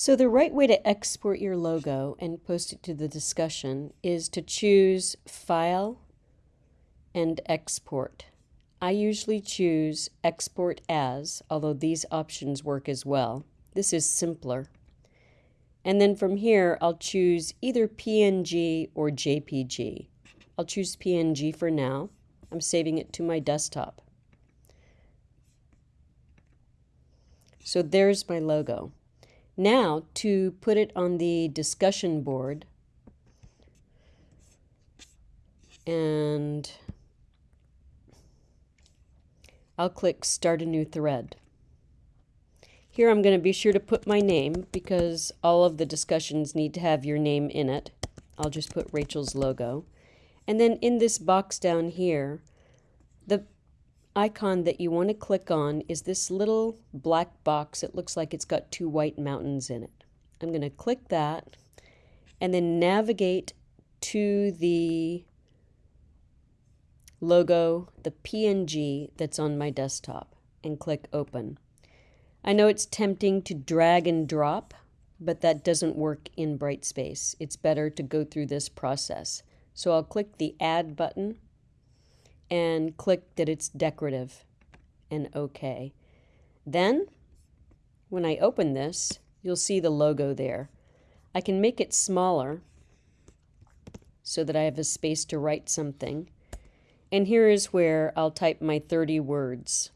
So the right way to export your logo and post it to the discussion is to choose File and Export. I usually choose Export As, although these options work as well. This is simpler. And then from here, I'll choose either PNG or JPG. I'll choose PNG for now. I'm saving it to my desktop. So there's my logo. Now to put it on the discussion board and I'll click start a new thread. Here I'm going to be sure to put my name because all of the discussions need to have your name in it. I'll just put Rachel's logo. And then in this box down here, the icon that you want to click on is this little black box. It looks like it's got two white mountains in it. I'm going to click that and then navigate to the logo, the PNG that's on my desktop and click open. I know it's tempting to drag and drop, but that doesn't work in Brightspace. It's better to go through this process. So I'll click the add button and click that it's decorative and OK. Then, when I open this, you'll see the logo there. I can make it smaller so that I have a space to write something. And here is where I'll type my 30 words.